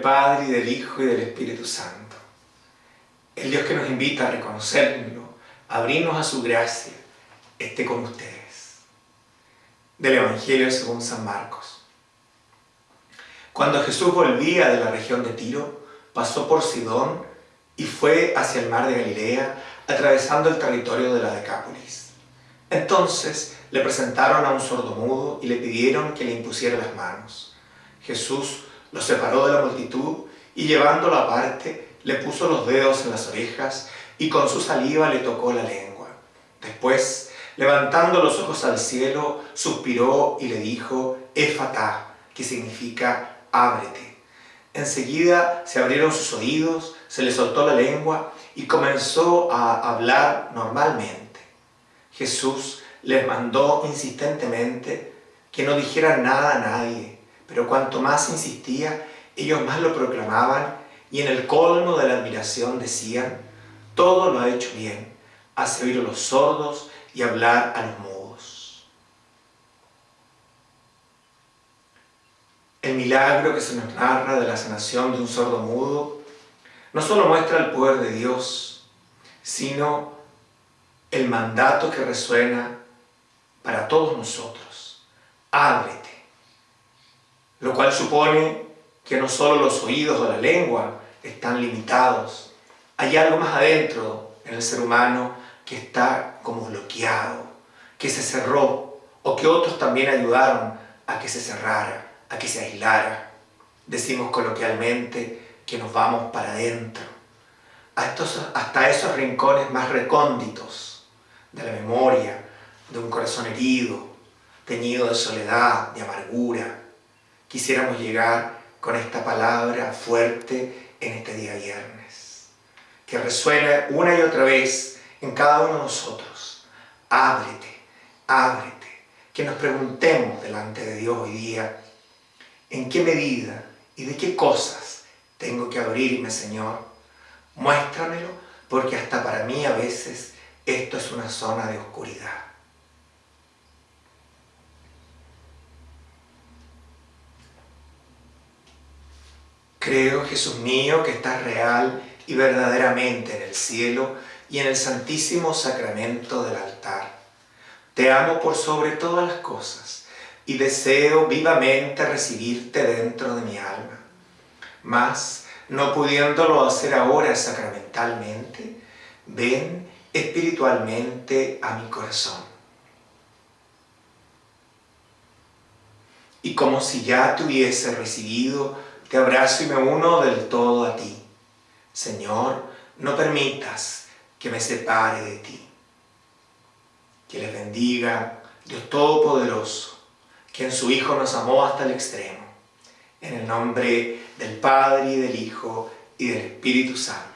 Padre, y del Hijo, y del Espíritu Santo. El Dios que nos invita a reconocerlo, a abrirnos a su gracia, esté con ustedes. Del Evangelio según San Marcos. Cuando Jesús volvía de la región de Tiro, pasó por Sidón y fue hacia el mar de Galilea, atravesando el territorio de la Decápolis. Entonces le presentaron a un sordomudo y le pidieron que le impusiera las manos. Jesús lo separó de la multitud y llevándolo aparte, le puso los dedos en las orejas y con su saliva le tocó la lengua. Después, levantando los ojos al cielo, suspiró y le dijo, Éfata, que significa ábrete. Enseguida se abrieron sus oídos, se le soltó la lengua y comenzó a hablar normalmente. Jesús les mandó insistentemente que no dijeran nada a nadie, pero cuanto más insistía, ellos más lo proclamaban y en el colmo de la admiración decían, todo lo ha hecho bien, hace oír a los sordos y hablar a los mudos. El milagro que se nos narra de la sanación de un sordo mudo no solo muestra el poder de Dios, sino el mandato que resuena para todos nosotros. Ábrete. Lo cual supone que no solo los oídos o la lengua están limitados. Hay algo más adentro en el ser humano que está como bloqueado, que se cerró o que otros también ayudaron a que se cerrara, a que se aislara. Decimos coloquialmente que nos vamos para adentro, hasta esos rincones más recónditos de la memoria, de un corazón herido, teñido de soledad, de amargura. Quisiéramos llegar con esta palabra fuerte en este día viernes, que resuene una y otra vez en cada uno de nosotros. Ábrete, ábrete, que nos preguntemos delante de Dios hoy día, ¿en qué medida y de qué cosas tengo que abrirme, Señor? Muéstramelo, porque hasta para mí a veces esto es una zona de oscuridad. Creo, Jesús mío, que estás real y verdaderamente en el cielo y en el santísimo sacramento del altar. Te amo por sobre todas las cosas y deseo vivamente recibirte dentro de mi alma. Mas, no pudiéndolo hacer ahora sacramentalmente, ven espiritualmente a mi corazón. Y como si ya te hubiese recibido, te abrazo y me uno del todo a ti. Señor, no permitas que me separe de ti. Que les bendiga Dios Todopoderoso, que en su Hijo nos amó hasta el extremo. En el nombre del Padre, y del Hijo, y del Espíritu Santo.